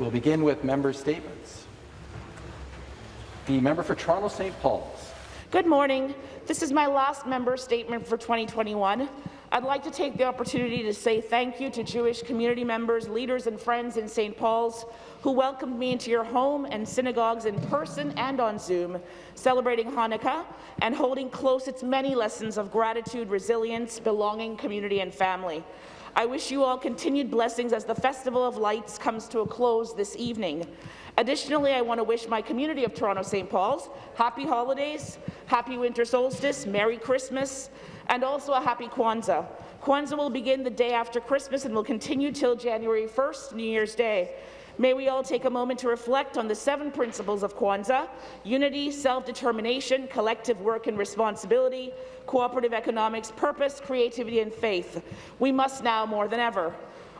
We'll begin with member statements. The member for Toronto St. Paul's. Good morning. This is my last member statement for 2021. I'd like to take the opportunity to say thank you to Jewish community members, leaders and friends in St. Paul's who welcomed me into your home and synagogues in person and on Zoom, celebrating Hanukkah and holding close its many lessons of gratitude, resilience, belonging, community and family. I wish you all continued blessings as the Festival of Lights comes to a close this evening. Additionally, I want to wish my community of Toronto St. Paul's happy holidays, happy winter solstice, Merry Christmas, and also a happy Kwanzaa. Kwanzaa will begin the day after Christmas and will continue till January 1st, New Year's Day. May we all take a moment to reflect on the seven principles of Kwanzaa, unity, self-determination, collective work and responsibility, cooperative economics, purpose, creativity and faith. We must now more than ever.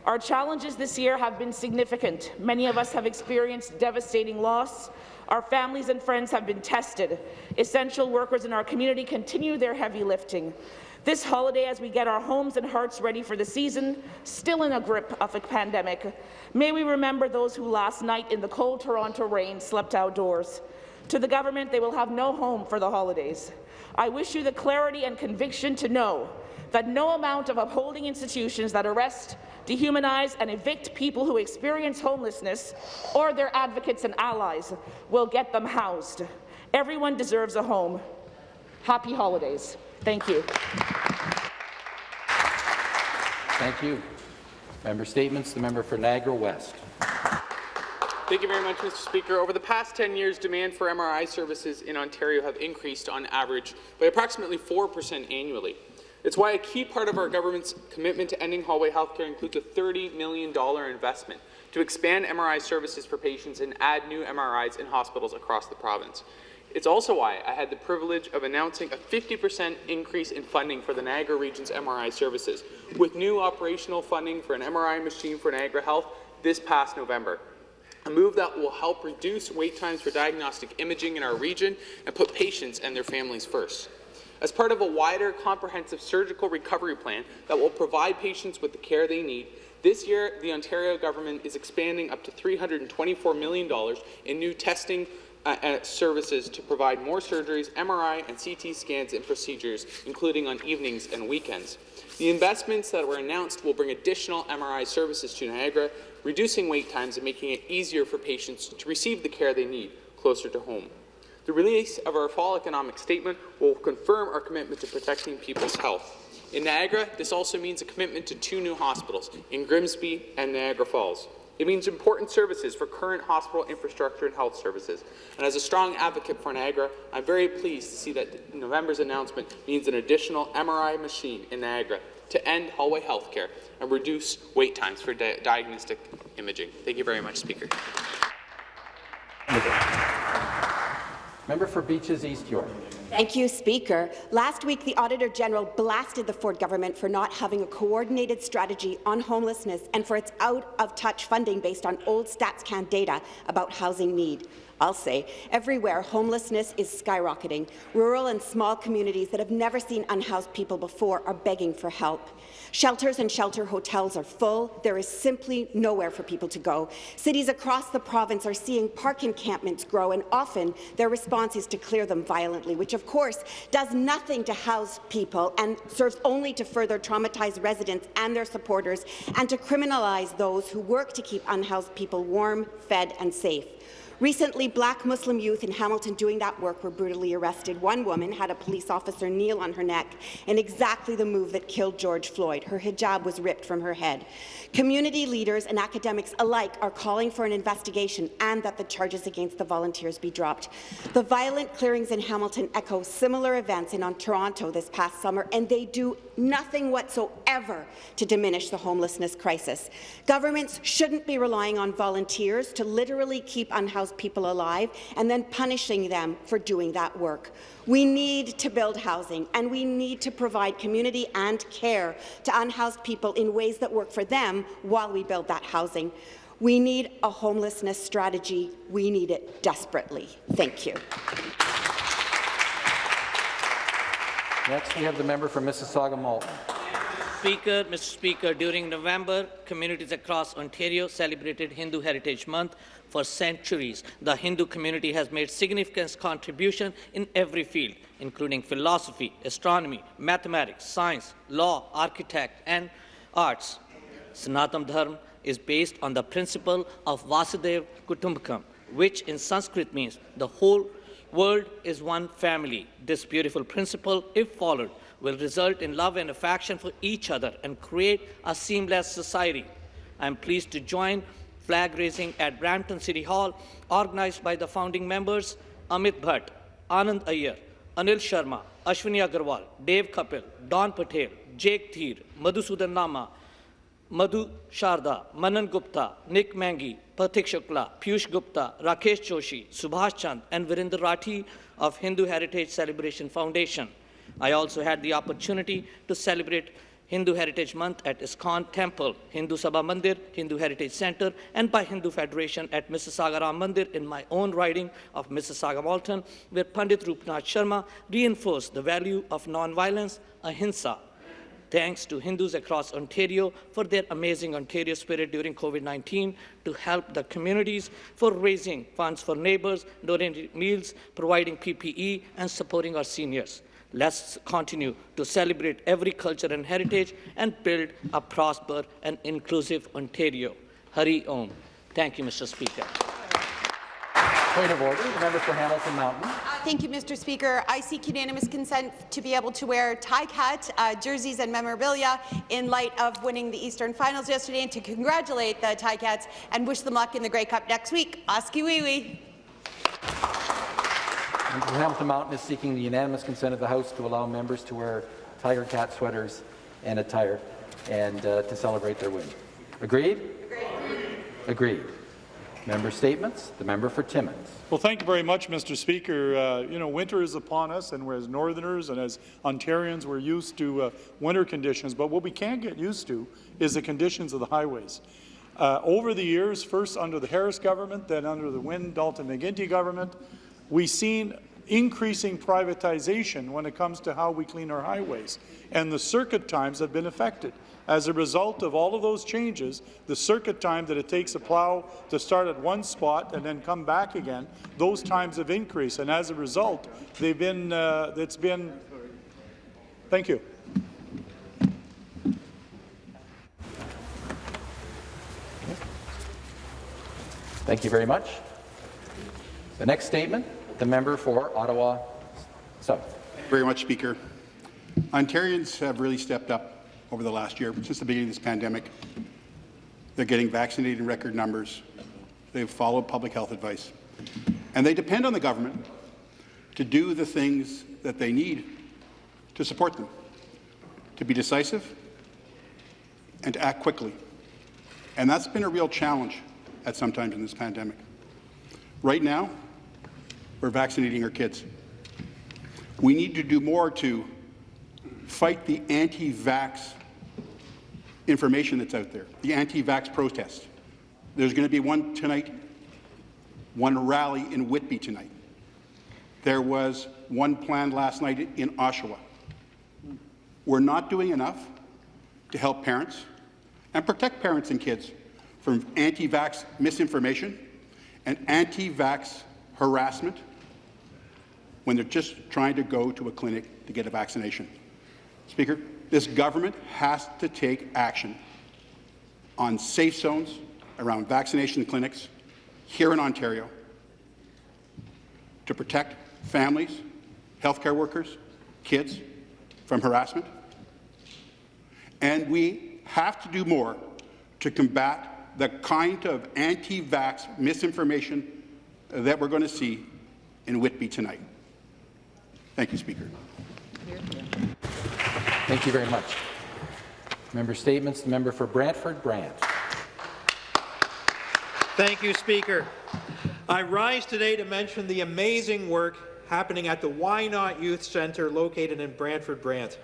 Our challenges this year have been significant. Many of us have experienced devastating loss. Our families and friends have been tested. Essential workers in our community continue their heavy lifting. This holiday, as we get our homes and hearts ready for the season, still in a grip of a pandemic, may we remember those who last night in the cold Toronto rain slept outdoors. To the government, they will have no home for the holidays. I wish you the clarity and conviction to know that no amount of upholding institutions that arrest, dehumanize and evict people who experience homelessness or their advocates and allies will get them housed. Everyone deserves a home. Happy holidays. Thank you. Thank you. Member statements. The member for Niagara West. Thank you very much, Mr. Speaker. Over the past 10 years, demand for MRI services in Ontario have increased on average by approximately 4% annually. It's why a key part of our government's commitment to ending hallway healthcare includes a $30 million investment to expand MRI services for patients and add new MRIs in hospitals across the province. It's also why I had the privilege of announcing a 50% increase in funding for the Niagara Region's MRI services, with new operational funding for an MRI machine for Niagara Health this past November a move that will help reduce wait times for diagnostic imaging in our region and put patients and their families first as part of a wider, comprehensive surgical recovery plan that will provide patients with the care they need. This year, the Ontario government is expanding up to $324 million in new testing uh, uh, services to provide more surgeries, MRI and CT scans and procedures, including on evenings and weekends. The investments that were announced will bring additional MRI services to Niagara, reducing wait times and making it easier for patients to receive the care they need closer to home. The release of our fall economic statement will confirm our commitment to protecting people's health. In Niagara, this also means a commitment to two new hospitals, in Grimsby and Niagara Falls. It means important services for current hospital infrastructure and health services. And as a strong advocate for Niagara, I'm very pleased to see that November's announcement means an additional MRI machine in Niagara to end hallway health care and reduce wait times for di diagnostic imaging. Thank you very much, Speaker. Member for Beaches East York. Thank you, Speaker. Last week, the Auditor General blasted the Ford government for not having a coordinated strategy on homelessness and for its out-of-touch funding based on old StatsCan data about housing need. I'll say, everywhere homelessness is skyrocketing. Rural and small communities that have never seen unhoused people before are begging for help. Shelters and shelter hotels are full. There is simply nowhere for people to go. Cities across the province are seeing park encampments grow, and often their response is to clear them violently, which of course does nothing to house people and serves only to further traumatize residents and their supporters and to criminalize those who work to keep unhoused people warm, fed and safe. Recently, black Muslim youth in Hamilton doing that work were brutally arrested. One woman had a police officer kneel on her neck in exactly the move that killed George Floyd. Her hijab was ripped from her head. Community leaders and academics alike are calling for an investigation and that the charges against the volunteers be dropped. The violent clearings in Hamilton echo similar events in Toronto this past summer, and they do nothing whatsoever to diminish the homelessness crisis. Governments shouldn't be relying on volunteers to literally keep unhoused people alive and then punishing them for doing that work. We need to build housing, and we need to provide community and care to unhoused people in ways that work for them while we build that housing. We need a homelessness strategy. We need it desperately. Thank you. Next, we have the member for Mississauga Malton. Speaker, Mr. Speaker, during November, communities across Ontario celebrated Hindu Heritage Month for centuries. The Hindu community has made significant contribution in every field, including philosophy, astronomy, mathematics, science, law, architect, and arts. Sanatana Dharma is based on the principle of Vasudev Kutumbakam, which in Sanskrit means the whole world is one family. This beautiful principle, if followed, will result in love and affection for each other and create a seamless society. I am pleased to join flag raising at Brampton City Hall, organized by the founding members Amit Bhatt, Anand Iyer, Anil Sharma, Ashwini Agarwal, Dave Kapil, Don Patel, Jake Theer, Madhusudan Lama, Madhu Sharda, Manan Gupta, Nick Mangi, Pathik Shukla, Piyush Gupta, Rakesh Joshi, Subhash Chand, and Virendra Rathi of Hindu Heritage Celebration Foundation. I also had the opportunity to celebrate Hindu Heritage Month at ISKCON Temple, Hindu Sabha Mandir, Hindu Heritage Center, and by Hindu Federation at Mississauga Ram Mandir in my own riding of Mississauga Malton, where Pandit Rupnath Sharma reinforced the value of nonviolence, ahimsa, thanks to Hindus across Ontario for their amazing Ontario spirit during COVID-19 to help the communities for raising funds for neighbors, donating meals, providing PPE, and supporting our seniors. Let's continue to celebrate every culture and heritage and build a prosper and inclusive Ontario. Hari Om. Thank you, Mr. Speaker. Point of order, the member for Hamilton Mountain. Uh, Thank you, Mr. Speaker. I seek unanimous consent to be able to wear Cat uh, jerseys and memorabilia in light of winning the Eastern Finals yesterday and to congratulate the Ti-Cats and wish them luck in the Grey Cup next week. Oskee wee wee. Hamilton Mountain is seeking the unanimous consent of the House to allow members to wear Tiger Cat sweaters and attire and uh, to celebrate their win. Agreed? Agreed. Agreed. Member statements. The member for Timmins. Well, thank you very much, Mr. Speaker. Uh, you know, winter is upon us, and as Northerners and as Ontarians, we're used to uh, winter conditions. But what we can't get used to is the conditions of the highways. Uh, over the years, first under the Harris government, then under the Wynne Dalton McGuinty government, we've seen increasing privatization when it comes to how we clean our highways, and the circuit times have been affected. As a result of all of those changes, the circuit time that it takes a plow to start at one spot and then come back again, those times have increased, and as a result, they've been, uh, it's been, thank you. Thank you very much. The next statement, the member for Ottawa South. Very much, Speaker. Ontarians have really stepped up over the last year, since the beginning of this pandemic. They're getting vaccinated in record numbers. They've followed public health advice. And they depend on the government to do the things that they need to support them, to be decisive and to act quickly. And that's been a real challenge at some times in this pandemic. Right now, we're vaccinating our kids. We need to do more to fight the anti-vax information that's out there, the anti-vax protest. There's going to be one tonight, one rally in Whitby tonight. There was one planned last night in Oshawa. We're not doing enough to help parents and protect parents and kids from anti-vax misinformation and anti-vax harassment when they're just trying to go to a clinic to get a vaccination. Speaker, this government has to take action on safe zones around vaccination clinics here in Ontario to protect families, healthcare workers, kids from harassment. And we have to do more to combat the kind of anti-vax misinformation that we're going to see in Whitby tonight. Thank you, Speaker. Thank you very much. Member statements. The member for Brantford Brant. Thank you, Speaker. I rise today to mention the amazing work happening at the Why Not Youth Centre located in Brantford Brant.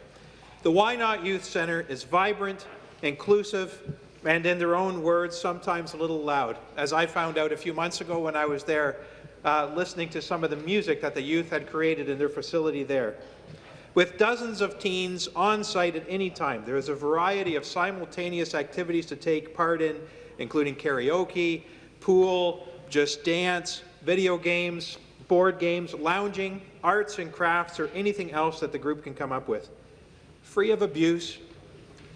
The Why Not Youth Centre is vibrant, inclusive, and in their own words, sometimes a little loud, as I found out a few months ago when I was there uh, listening to some of the music that the youth had created in their facility there. With dozens of teens on site at any time, there is a variety of simultaneous activities to take part in, including karaoke, pool, just dance, video games, board games, lounging, arts and crafts, or anything else that the group can come up with. Free of abuse,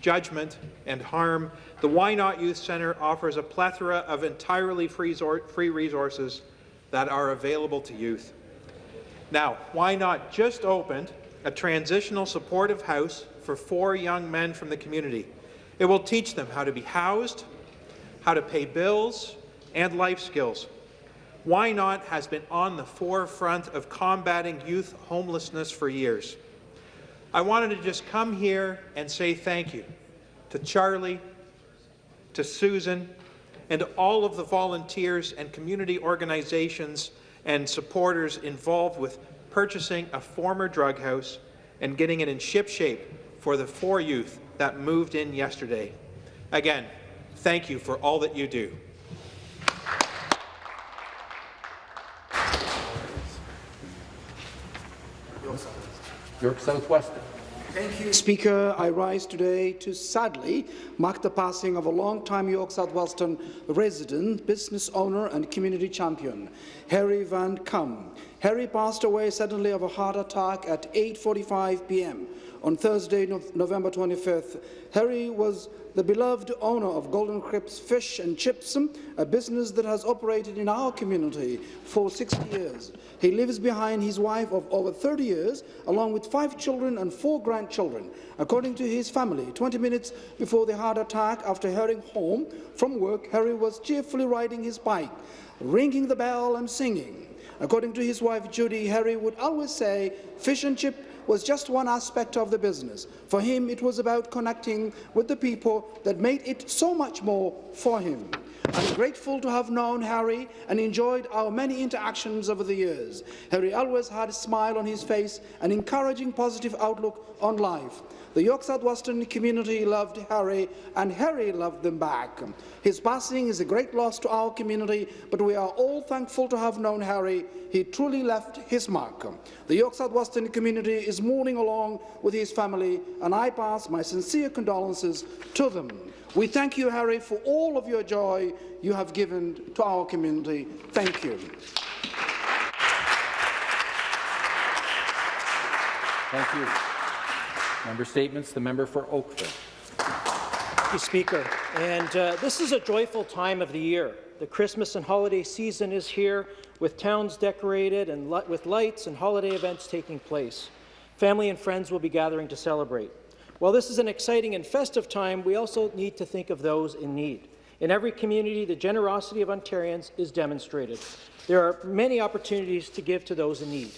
judgment, and harm, the Why Not Youth Centre offers a plethora of entirely free resources that are available to youth. Now, Why Not just opened a transitional supportive house for four young men from the community. It will teach them how to be housed, how to pay bills, and life skills. Why Not has been on the forefront of combating youth homelessness for years. I wanted to just come here and say thank you to Charlie, to Susan, and all of the volunteers and community organizations and supporters involved with purchasing a former drug house and getting it in ship shape for the four youth that moved in yesterday. Again, thank you for all that you do. York South-Weston. Thank you, Speaker. I rise today to sadly mark the passing of a long-time York South-Weston resident, business owner and community champion, Harry Van Cum. Harry passed away suddenly of a heart attack at 8.45 p.m. on Thursday, November 25th. Harry was the beloved owner of Golden Crips Fish and Chips, a business that has operated in our community for 60 years. He lives behind his wife of over 30 years, along with five children and four grandchildren. According to his family, 20 minutes before the heart attack, after heading home from work, Harry was cheerfully riding his bike, ringing the bell and singing. According to his wife Judy, Harry would always say, fish and chip was just one aspect of the business. For him, it was about connecting with the people that made it so much more for him. I'm grateful to have known Harry and enjoyed our many interactions over the years. Harry always had a smile on his face, an encouraging positive outlook on life. The York South-Weston community loved Harry, and Harry loved them back. His passing is a great loss to our community, but we are all thankful to have known Harry. He truly left his mark. The York South-Weston community is mourning along with his family, and I pass my sincere condolences to them. We thank you, Harry, for all of your joy you have given to our community. Thank you. Thank you. Member statements. The member for Oakville. Thank you, Speaker. And uh, this is a joyful time of the year. The Christmas and holiday season is here, with towns decorated and li with lights and holiday events taking place. Family and friends will be gathering to celebrate. While this is an exciting and festive time, we also need to think of those in need. In every community, the generosity of Ontarians is demonstrated. There are many opportunities to give to those in need.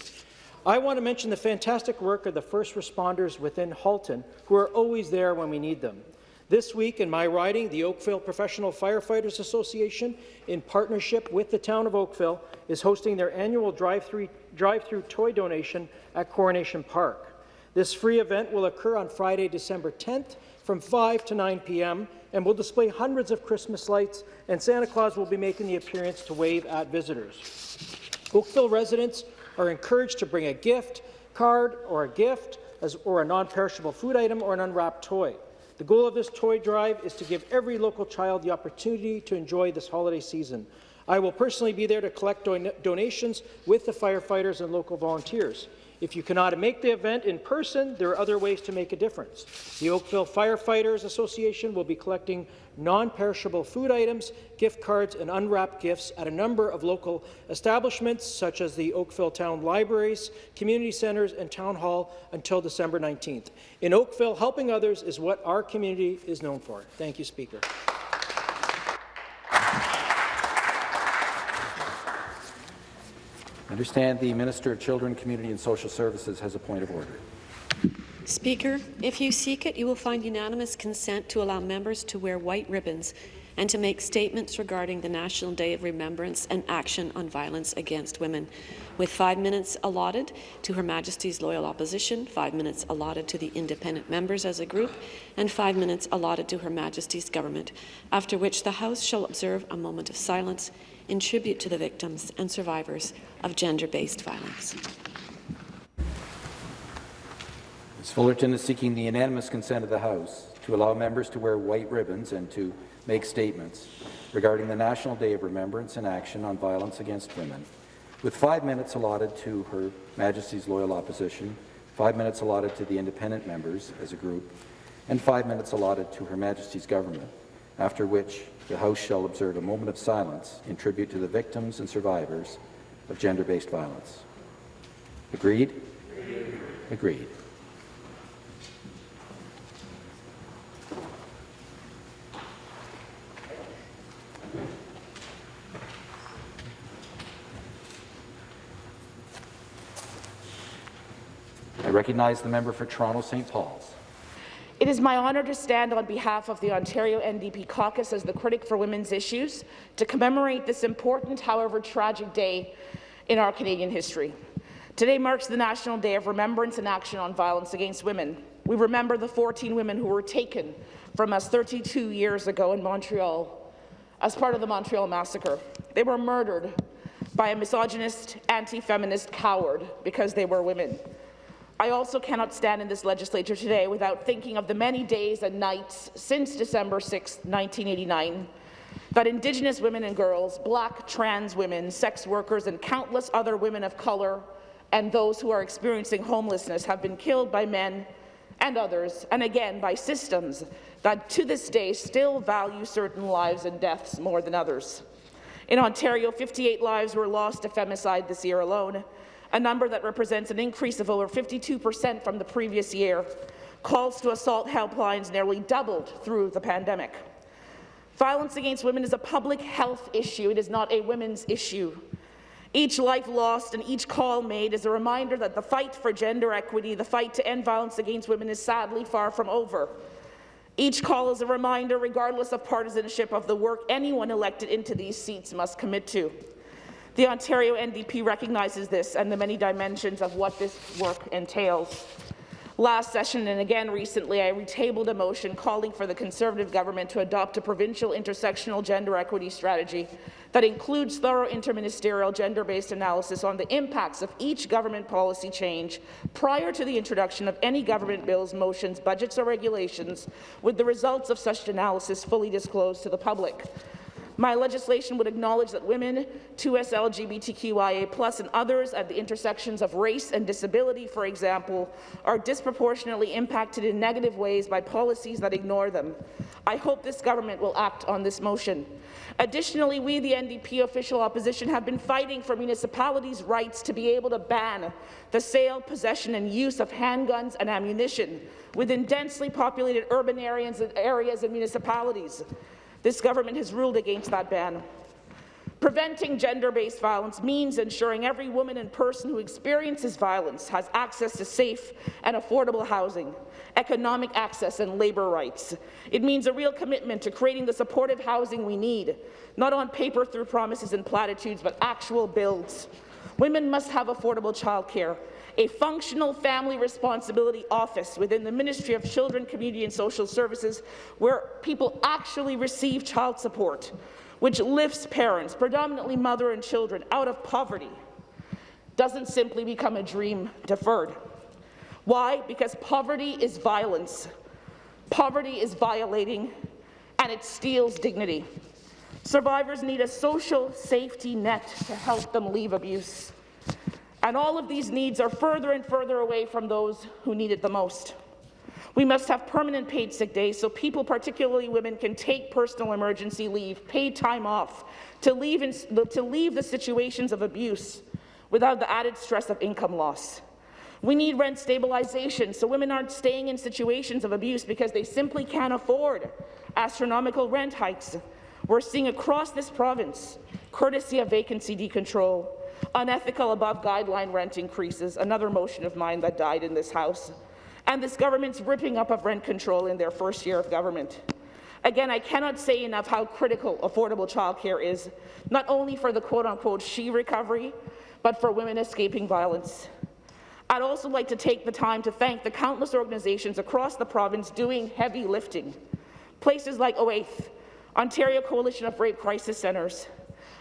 I want to mention the fantastic work of the first responders within Halton, who are always there when we need them. This week in my riding, the Oakville Professional Firefighters Association, in partnership with the town of Oakville, is hosting their annual drive-through drive toy donation at Coronation Park. This free event will occur on Friday, December 10th from 5 to 9 p.m. and will display hundreds of Christmas lights, and Santa Claus will be making the appearance to wave at visitors. Oakville residents are encouraged to bring a gift card or a gift as, or a non-perishable food item or an unwrapped toy. The goal of this toy drive is to give every local child the opportunity to enjoy this holiday season. I will personally be there to collect don donations with the firefighters and local volunteers. If you cannot make the event in person, there are other ways to make a difference. The Oakville Firefighters Association will be collecting non-perishable food items, gift cards, and unwrapped gifts at a number of local establishments, such as the Oakville Town Libraries, community centres, and Town Hall until December 19th. In Oakville, helping others is what our community is known for. Thank you, Speaker. Understand the Minister of Children, Community and Social Services has a point of order. Speaker, if you seek it, you will find unanimous consent to allow members to wear white ribbons and to make statements regarding the National Day of Remembrance and Action on Violence Against Women, with five minutes allotted to Her Majesty's Loyal Opposition, five minutes allotted to the independent members as a group, and five minutes allotted to Her Majesty's Government, after which the House shall observe a moment of silence in tribute to the victims and survivors of gender-based violence. Ms. Fullerton is seeking the unanimous consent of the House to allow members to wear white ribbons and to make statements regarding the National Day of Remembrance and Action on Violence Against Women, with five minutes allotted to Her Majesty's Loyal Opposition, five minutes allotted to the independent members as a group, and five minutes allotted to Her Majesty's government, after which the House shall observe a moment of silence in tribute to the victims and survivors of gender-based violence. Agreed? Agreed. I recognize the member for Toronto St. Paul's. It is my honour to stand on behalf of the Ontario NDP caucus as the critic for women's issues to commemorate this important, however tragic day in our Canadian history. Today marks the National Day of Remembrance and Action on Violence Against Women. We remember the 14 women who were taken from us 32 years ago in Montreal as part of the Montreal Massacre. They were murdered by a misogynist, anti-feminist coward because they were women. I also cannot stand in this legislature today without thinking of the many days and nights since December 6, 1989, that Indigenous women and girls, black trans women, sex workers, and countless other women of colour and those who are experiencing homelessness have been killed by men and others, and again by systems that to this day still value certain lives and deaths more than others. In Ontario, 58 lives were lost to femicide this year alone, a number that represents an increase of over 52 percent from the previous year. Calls to assault helplines nearly doubled through the pandemic. Violence against women is a public health issue. It is not a women's issue. Each life lost and each call made is a reminder that the fight for gender equity, the fight to end violence against women is sadly far from over. Each call is a reminder, regardless of partisanship, of the work anyone elected into these seats must commit to. The Ontario NDP recognizes this and the many dimensions of what this work entails. Last session and again recently, I retabled a motion calling for the Conservative government to adopt a provincial intersectional gender equity strategy that includes thorough interministerial gender-based analysis on the impacts of each government policy change prior to the introduction of any government bills, motions, budgets or regulations, with the results of such analysis fully disclosed to the public. My legislation would acknowledge that women, 2S LGBTQIA+, and others at the intersections of race and disability, for example, are disproportionately impacted in negative ways by policies that ignore them. I hope this government will act on this motion. Additionally, we, the NDP official opposition, have been fighting for municipalities' rights to be able to ban the sale, possession and use of handguns and ammunition within densely populated urban areas and areas and municipalities. This government has ruled against that ban. Preventing gender-based violence means ensuring every woman and person who experiences violence has access to safe and affordable housing, economic access and labour rights. It means a real commitment to creating the supportive housing we need, not on paper through promises and platitudes, but actual builds. Women must have affordable childcare, a functional family responsibility office within the Ministry of Children, Community and Social Services where people actually receive child support, which lifts parents, predominantly mother and children, out of poverty, doesn't simply become a dream deferred. Why? Because poverty is violence. Poverty is violating, and it steals dignity. Survivors need a social safety net to help them leave abuse. And all of these needs are further and further away from those who need it the most. We must have permanent paid sick days so people, particularly women, can take personal emergency leave, paid time off, to leave, in, to leave the situations of abuse without the added stress of income loss. We need rent stabilization so women aren't staying in situations of abuse because they simply can't afford astronomical rent hikes. We're seeing across this province, courtesy of vacancy decontrol, unethical above guideline rent increases, another motion of mine that died in this House, and this government's ripping up of rent control in their first year of government. Again, I cannot say enough how critical affordable childcare is, not only for the quote-unquote she recovery, but for women escaping violence. I'd also like to take the time to thank the countless organizations across the province doing heavy lifting. Places like OAITH, Ontario Coalition of Rape Crisis Centres,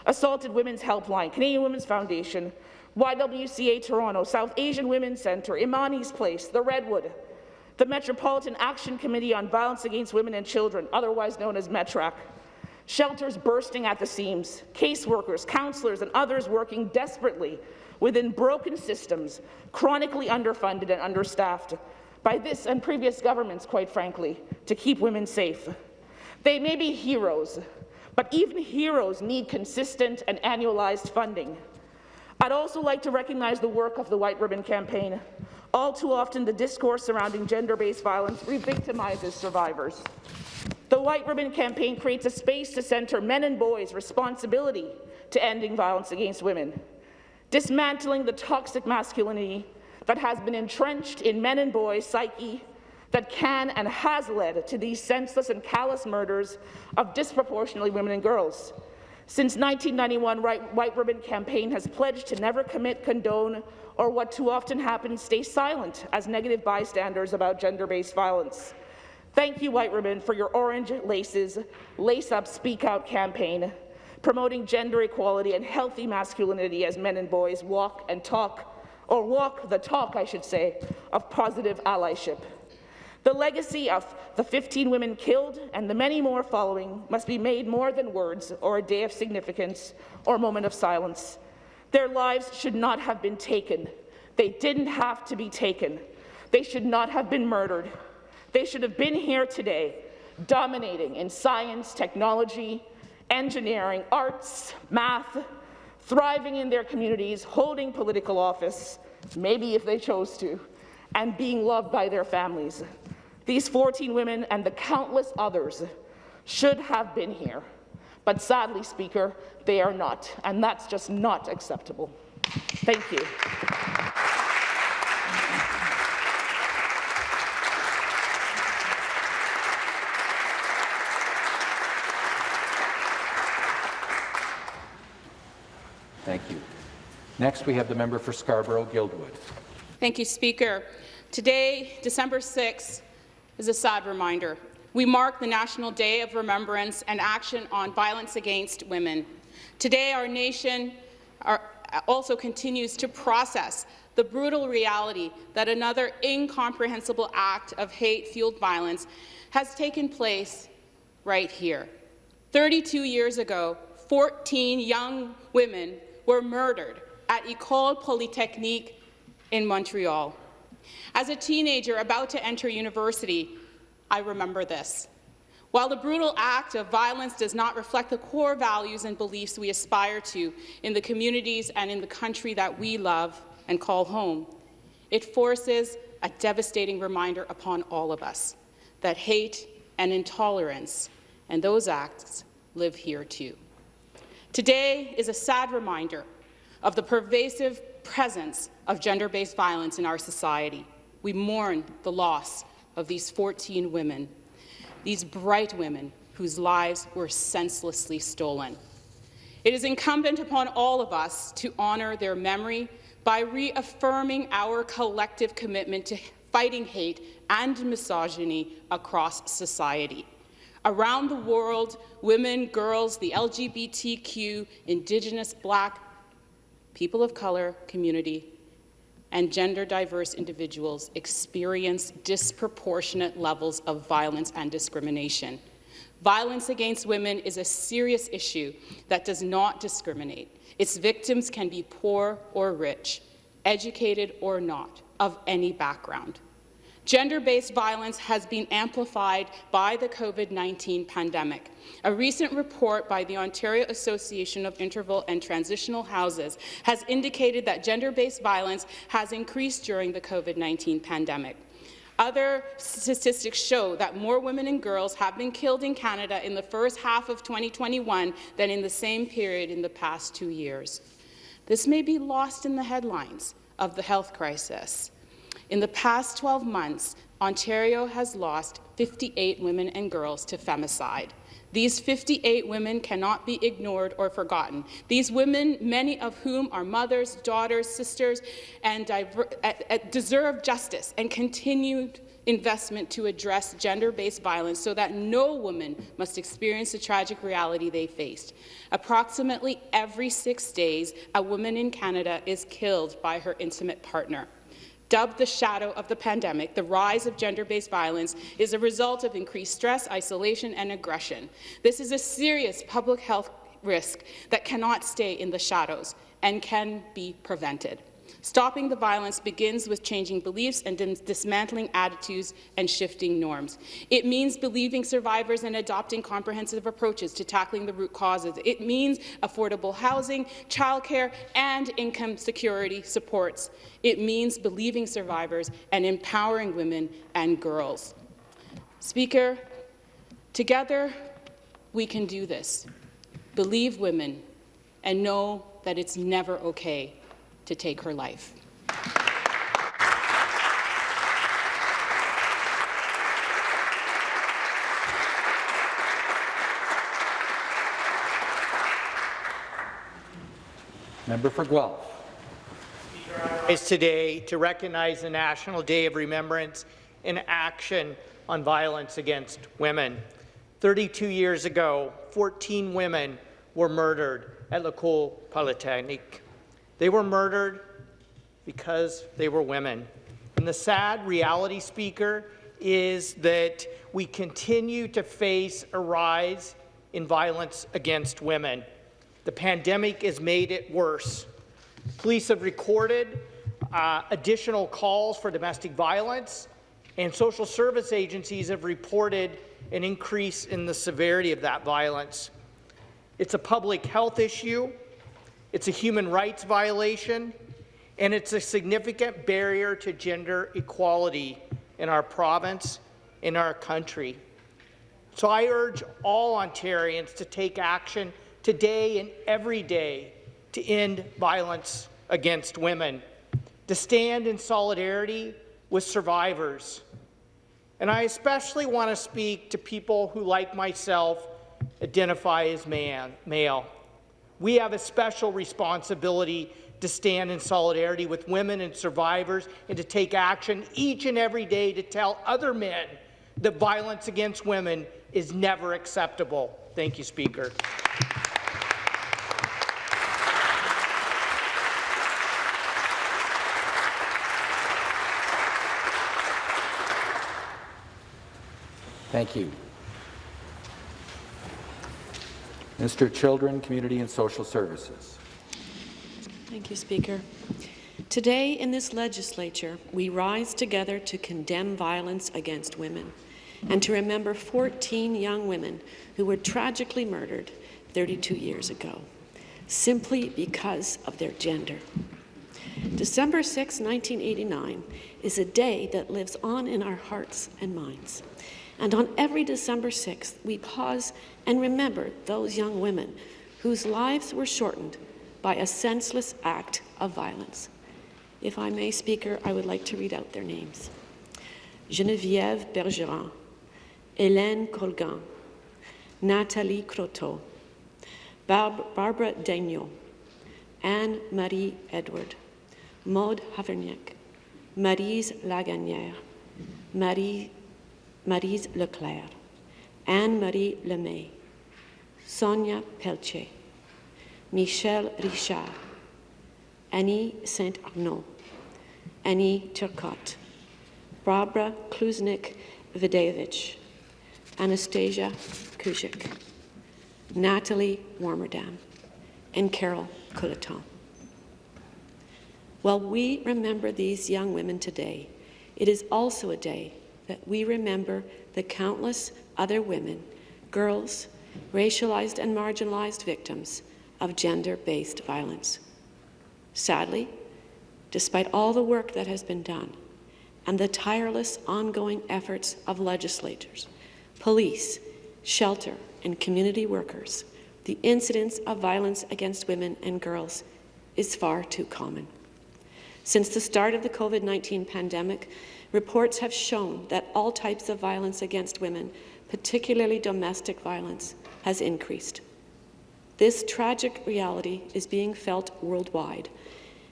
Assaulted Women's Helpline, Canadian Women's Foundation, YWCA Toronto, South Asian Women's Centre, Imani's Place, The Redwood, the Metropolitan Action Committee on Violence Against Women and Children, otherwise known as METRAC, shelters bursting at the seams, caseworkers, counselors, and others working desperately within broken systems, chronically underfunded and understaffed by this and previous governments, quite frankly, to keep women safe. They may be heroes, but even heroes need consistent and annualized funding. I'd also like to recognize the work of the White Ribbon Campaign. All too often, the discourse surrounding gender-based violence re-victimizes survivors. The White Ribbon Campaign creates a space to center men and boys' responsibility to ending violence against women, dismantling the toxic masculinity that has been entrenched in men and boys' psyche that can and has led to these senseless and callous murders of disproportionately women and girls. Since 1991, White Ribbon Campaign has pledged to never commit, condone, or what too often happens, stay silent as negative bystanders about gender-based violence. Thank you, White Ribbon, for your Orange Laces, Lace Up, Speak Out campaign, promoting gender equality and healthy masculinity as men and boys walk and talk, or walk the talk, I should say, of positive allyship. The legacy of the 15 women killed and the many more following must be made more than words or a day of significance or a moment of silence. Their lives should not have been taken. They didn't have to be taken. They should not have been murdered. They should have been here today, dominating in science, technology, engineering, arts, math, thriving in their communities, holding political office, maybe if they chose to, and being loved by their families. These 14 women and the countless others should have been here. But sadly, Speaker, they are not, and that's just not acceptable. Thank you. Thank you. Next, we have the member for Scarborough-Guildwood. Thank you, Speaker. Today, December 6th, is a sad reminder. We mark the National Day of Remembrance and Action on Violence Against Women. Today, our nation are, also continues to process the brutal reality that another incomprehensible act of hate-fueled violence has taken place right here. 32 years ago, 14 young women were murdered at École Polytechnique in Montreal. As a teenager about to enter university, I remember this. While the brutal act of violence does not reflect the core values and beliefs we aspire to in the communities and in the country that we love and call home, it forces a devastating reminder upon all of us that hate and intolerance and those acts live here too. Today is a sad reminder of the pervasive presence of gender-based violence in our society. We mourn the loss of these 14 women, these bright women whose lives were senselessly stolen. It is incumbent upon all of us to honour their memory by reaffirming our collective commitment to fighting hate and misogyny across society. Around the world, women, girls, the LGBTQ, Indigenous, Black, people of colour community and gender diverse individuals experience disproportionate levels of violence and discrimination. Violence against women is a serious issue that does not discriminate. Its victims can be poor or rich, educated or not, of any background. Gender-based violence has been amplified by the COVID-19 pandemic. A recent report by the Ontario Association of Interval and Transitional Houses has indicated that gender-based violence has increased during the COVID-19 pandemic. Other statistics show that more women and girls have been killed in Canada in the first half of 2021 than in the same period in the past two years. This may be lost in the headlines of the health crisis, in the past 12 months, Ontario has lost 58 women and girls to femicide. These 58 women cannot be ignored or forgotten. These women, many of whom are mothers, daughters, sisters, and uh, uh, deserve justice and continued investment to address gender-based violence so that no woman must experience the tragic reality they faced. Approximately every six days, a woman in Canada is killed by her intimate partner. Dubbed the shadow of the pandemic, the rise of gender-based violence is a result of increased stress, isolation and aggression. This is a serious public health risk that cannot stay in the shadows and can be prevented. Stopping the violence begins with changing beliefs and dismantling attitudes and shifting norms. It means believing survivors and adopting comprehensive approaches to tackling the root causes. It means affordable housing, childcare, and income security supports. It means believing survivors and empowering women and girls. Speaker, together we can do this. Believe women and know that it's never okay to take her life. Member for Guelph. Is today to recognize the National Day of Remembrance in action on violence against women. 32 years ago, 14 women were murdered at L'École Polytechnique. They were murdered because they were women. And the sad reality, Speaker, is that we continue to face a rise in violence against women. The pandemic has made it worse. Police have recorded uh, additional calls for domestic violence, and social service agencies have reported an increase in the severity of that violence. It's a public health issue, it's a human rights violation, and it's a significant barrier to gender equality in our province, in our country. So I urge all Ontarians to take action today and every day to end violence against women, to stand in solidarity with survivors. And I especially want to speak to people who, like myself, identify as man, male. We have a special responsibility to stand in solidarity with women and survivors and to take action each and every day to tell other men that violence against women is never acceptable. Thank you, Speaker. Thank you. Minister of Children, Community and Social Services. Thank you, Speaker. Today in this legislature, we rise together to condemn violence against women and to remember 14 young women who were tragically murdered 32 years ago, simply because of their gender. December 6, 1989 is a day that lives on in our hearts and minds. And on every December 6th, we pause and remember those young women whose lives were shortened by a senseless act of violence. If I may, Speaker, I would like to read out their names. Geneviève Bergeron, Hélène Colgan, Nathalie Croteau, Barb Barbara Daigneault, Anne-Marie Edward, Maude Haviernick, Maryse Laganière, Marie, Maryse Leclair, Anne-Marie Lemay, Sonia Pelletier, Michèle Richard, Annie St-Arneault, Annie Turcotte, Barbara Klucznik Widajewicz, Anastasia Kuzyk, Nathalie Warmerdam, and Carol Culleton. While we remember these young women today, it is also a day we remember the countless other women, girls, racialized and marginalized victims of gender-based violence. Sadly, despite all the work that has been done and the tireless ongoing efforts of legislators, police, shelter, and community workers, the incidence of violence against women and girls is far too common. Since the start of the COVID-19 pandemic, reports have shown that all types of violence against women, particularly domestic violence, has increased. This tragic reality is being felt worldwide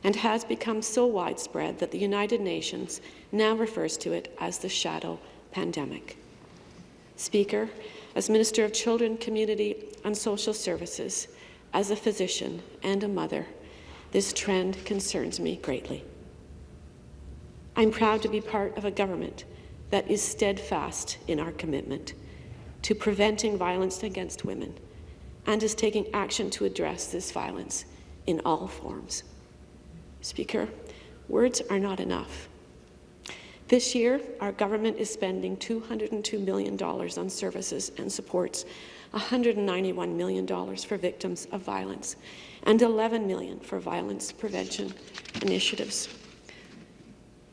and has become so widespread that the United Nations now refers to it as the shadow pandemic. Speaker, as Minister of Children, Community and Social Services, as a physician and a mother, this trend concerns me greatly. I'm proud to be part of a government that is steadfast in our commitment to preventing violence against women and is taking action to address this violence in all forms. Speaker, words are not enough. This year, our government is spending $202 million on services and supports, $191 million for victims of violence, and 11 million for violence prevention initiatives.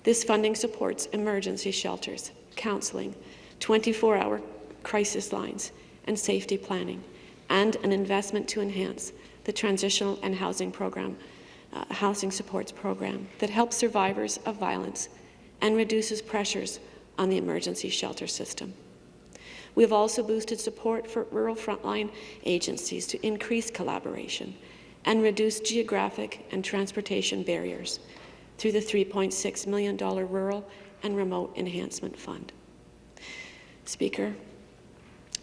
This funding supports emergency shelters, counselling, 24-hour crisis lines, and safety planning, and an investment to enhance the transitional and housing program, uh, housing supports program that helps survivors of violence and reduces pressures on the emergency shelter system. We have also boosted support for rural frontline agencies to increase collaboration and reduce geographic and transportation barriers through the $3.6 million Rural and Remote Enhancement Fund. Speaker,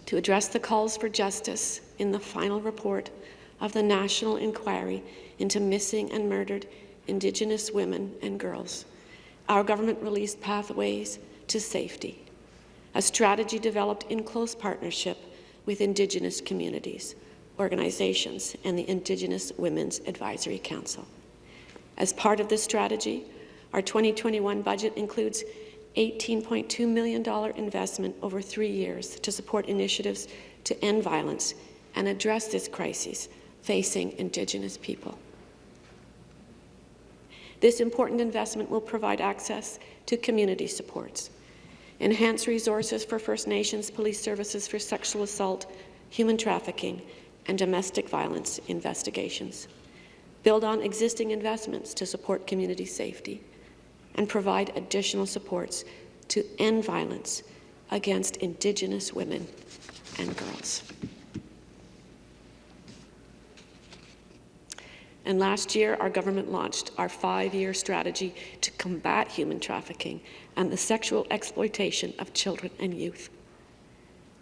to address the calls for justice in the final report of the National Inquiry into Missing and Murdered Indigenous Women and Girls, our government released Pathways to Safety, a strategy developed in close partnership with Indigenous communities, organizations, and the Indigenous Women's Advisory Council. As part of this strategy, our 2021 budget includes $18.2 million investment over three years to support initiatives to end violence and address this crisis facing Indigenous people. This important investment will provide access to community supports, enhance resources for First Nations police services for sexual assault, human trafficking, and domestic violence investigations, build on existing investments to support community safety, and provide additional supports to end violence against Indigenous women and girls. And last year, our government launched our five-year strategy to combat human trafficking and the sexual exploitation of children and youth.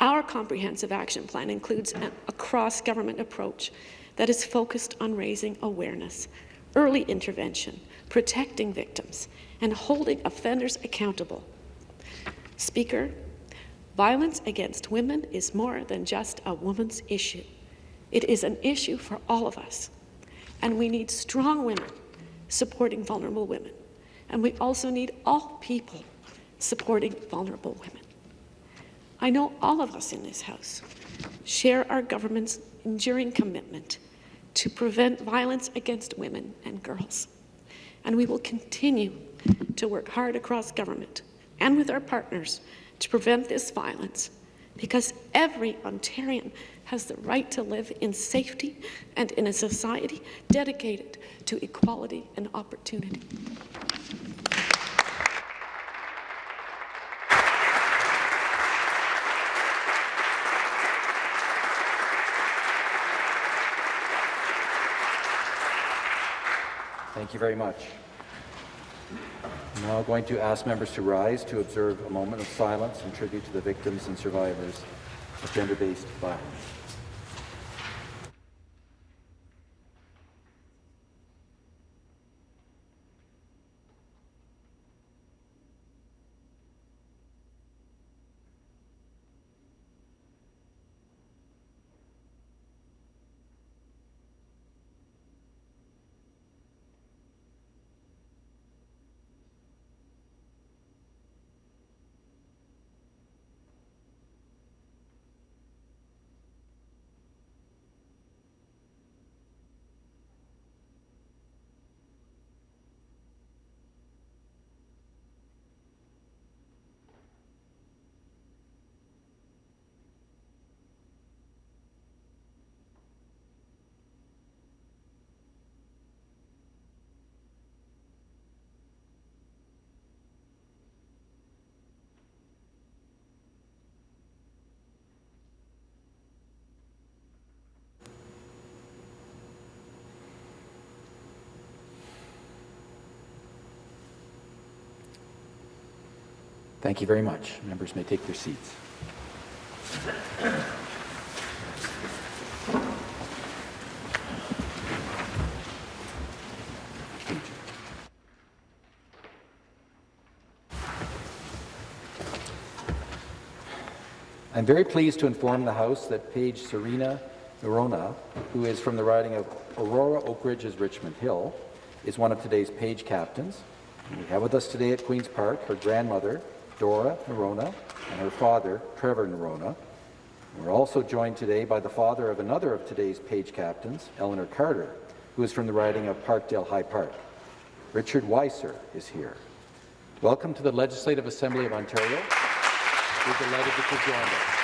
Our comprehensive action plan includes a cross-government approach that is focused on raising awareness, early intervention, protecting victims, and holding offenders accountable. Speaker, violence against women is more than just a woman's issue. It is an issue for all of us. And we need strong women supporting vulnerable women. And we also need all people supporting vulnerable women. I know all of us in this House share our government's enduring commitment to prevent violence against women and girls. And we will continue to work hard across government and with our partners to prevent this violence because every Ontarian has the right to live in safety and in a society dedicated to equality and opportunity. Thank you very much. I'm now going to ask members to rise to observe a moment of silence in tribute to the victims and survivors of gender-based violence. Thank you very much. Members may take their seats. I'm very pleased to inform the House that page Serena Norona, who is from the riding of Aurora Oak Ridges Richmond Hill, is one of today's page captains. We have with us today at Queen's Park her grandmother, Dora Norona, and her father, Trevor Norona. We're also joined today by the father of another of today's Page captains, Eleanor Carter, who is from the riding of Parkdale High Park. Richard Weiser is here. Welcome to the Legislative Assembly of Ontario. We're delighted that you joined us.